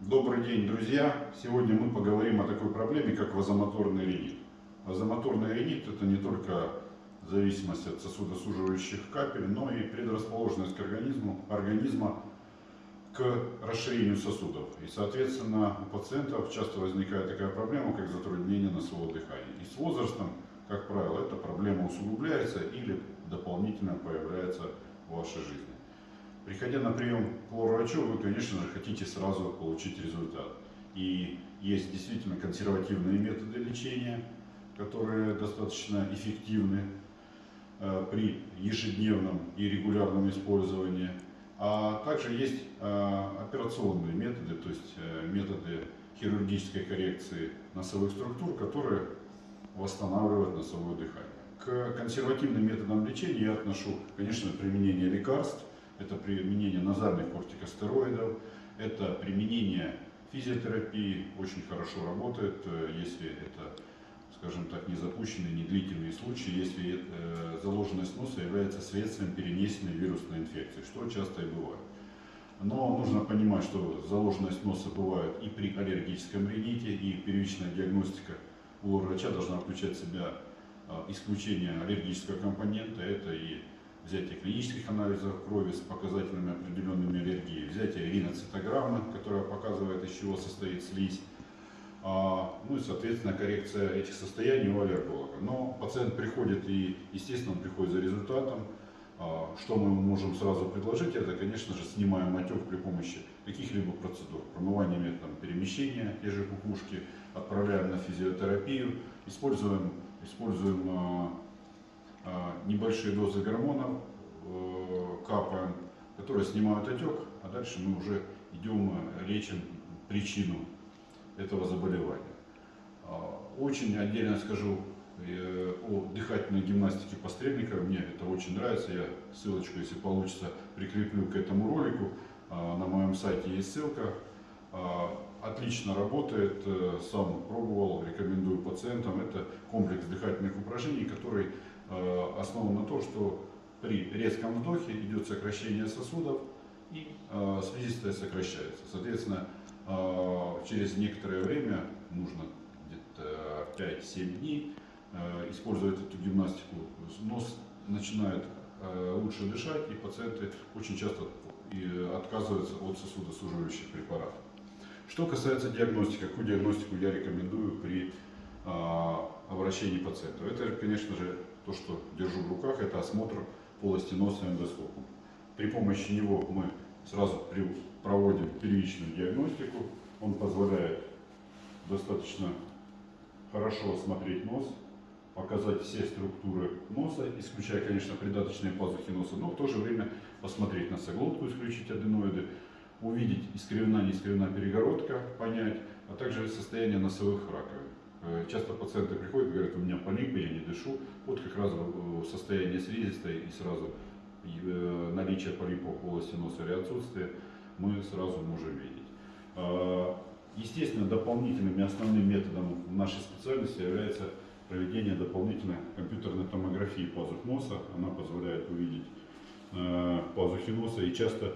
Добрый день, друзья! Сегодня мы поговорим о такой проблеме, как вазомоторный ринит. Вазомоторный ринит – это не только зависимость от сосудосуживающих капель, но и предрасположенность к организму, организма к расширению сосудов. И, соответственно, у пациентов часто возникает такая проблема, как затруднение носового дыхания. И с возрастом, как правило, эта проблема усугубляется или дополнительно появляется в вашей жизни. Приходя на прием к врачу, вы, конечно же, хотите сразу получить результат. И есть действительно консервативные методы лечения, которые достаточно эффективны э, при ежедневном и регулярном использовании. А также есть э, операционные методы, то есть э, методы хирургической коррекции носовых структур, которые восстанавливают носовое дыхание. К консервативным методам лечения я отношу, конечно, применение лекарств, это применение назальных кортикостероидов, это применение физиотерапии, очень хорошо работает, э, если это, скажем так, не запущенные, не длительные случаи, если э, заложенность носа является следствием перенесенной вирусной инфекции, что часто и бывает. Но нужно понимать, что заложенность носа бывает и при аллергическом рините, и первичная диагностика у врача должна включать в себя э, исключение аллергического компонента, это и взятие клинических анализов крови с показателями определенными аллергии, взятие риноцитограммы, которая показывает, из чего состоит слизь, а, ну и, соответственно, коррекция этих состояний у аллерголога. Но пациент приходит и, естественно, он приходит за результатом. А, что мы можем сразу предложить, это, конечно же, снимаем отек при помощи каких-либо процедур. Промывание методом перемещения, те же кукушки, отправляем на физиотерапию, используем, используем а, небольшие дозы гормонов э, капаем, которые снимают отек, а дальше мы уже идем, э, лечим причину этого заболевания. А, очень отдельно скажу э, о дыхательной гимнастике пострельника. Мне это очень нравится. Я ссылочку, если получится, прикреплю к этому ролику. А, на моем сайте есть ссылка. Отлично работает, сам пробовал, рекомендую пациентам. Это комплекс дыхательных упражнений, который основан на том, что при резком вдохе идет сокращение сосудов и э, слизистая сокращается. Соответственно, э, через некоторое время, нужно где-то 5-7 дней, использовать эту гимнастику, нос начинает лучше дышать, и пациенты очень часто отказываются от сосудосуживающих препаратов. Что касается диагностики, какую диагностику я рекомендую при обращении пациентов? Это, конечно же, то, что держу в руках, это осмотр полости носа эндоскопом. При помощи него мы сразу проводим первичную диагностику. Он позволяет достаточно хорошо осмотреть нос, показать все структуры носа, исключая, конечно, придаточные пазухи носа, но в то же время посмотреть носоглотку, исключить аденоиды, увидеть искривлена, не перегородка, понять, а также состояние носовых раковин. Э, часто пациенты приходят и говорят, у меня полипы, я не дышу. Вот как раз состояние слизистой и сразу э, наличие полипов в полости носа или отсутствие мы сразу можем видеть. А, естественно, дополнительным и основным методом нашей специальности является проведение дополнительной компьютерной томографии пазух носа. Она позволяет увидеть э, пазухи носа и часто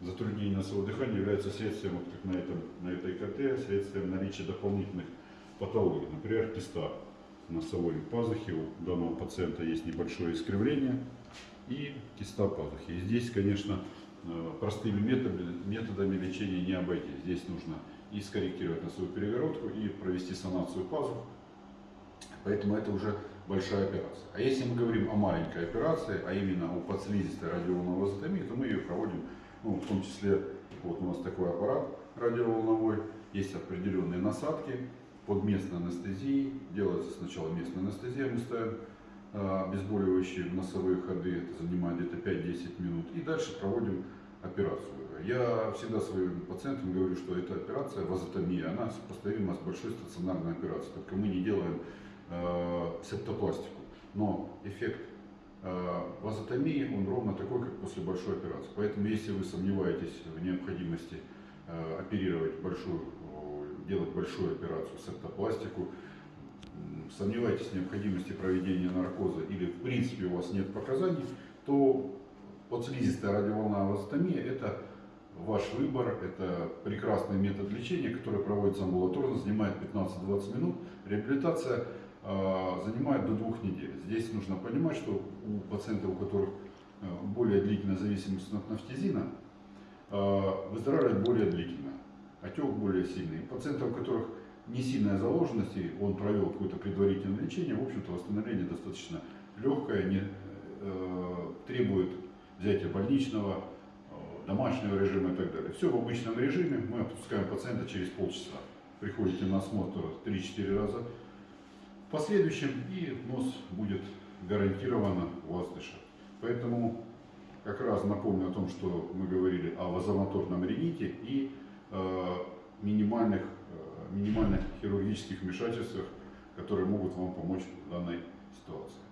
затруднение носового дыхания является следствием, вот как на, этом, на этой КТ, следствием наличия дополнительных патологии, например, киста носовой пазухи. У данного пациента есть небольшое искривление и киста пазухи. И здесь, конечно, э, простыми методами, лечения не обойтись. Здесь нужно и скорректировать носовую перегородку, и провести санацию пазух. Поэтому это уже большая операция. А если мы говорим о маленькой операции, а именно о подслизистой радиоволновой вазотомии, то мы ее проводим, ну, в том числе, вот у нас такой аппарат радиоволновой, есть определенные насадки, под местной анестезией. Делается сначала местная анестезия, мы ставим а, обезболивающие носовые ходы, это занимает где-то 5-10 минут. И дальше проводим операцию. Я всегда своим пациентам говорю, что эта операция, вазотомия, она сопоставима с большой стационарной операцией. Только мы не делаем э, септопластику. Но эффект э, вазотомии, он ровно такой, как после большой операции. Поэтому, если вы сомневаетесь в необходимости э, оперировать большую делать большую операцию, септопластику, сомневаетесь в необходимости проведения наркоза или в принципе у вас нет показаний, то подслизистая радиоволновая вазотомия это ваш выбор. Это прекрасный метод лечения, который проводится амбулаторно, занимает 15-20 минут. Реабилитация э, занимает до двух недель. Здесь нужно понимать, что у пациентов, у которых э, более длительная зависимость от нафтизина, э, выздоравливает более длительно, отек более сильный. Пациентов, у которых не сильная заложенность, и он провел какое-то предварительное лечение, в общем-то восстановление достаточно легкое, не, э, требует взятия больничного, э, домашнего режима и так далее. Все в обычном режиме, мы отпускаем пациента через полчаса. Приходите на осмотр 3-4 раза в последующем, и нос будет гарантированно у вас дышать. Поэтому как раз напомню о том, что мы говорили о вазомоторном рините и минимальных, э, минимальных хирургических вмешательствах, которые могут вам помочь в данной ситуации.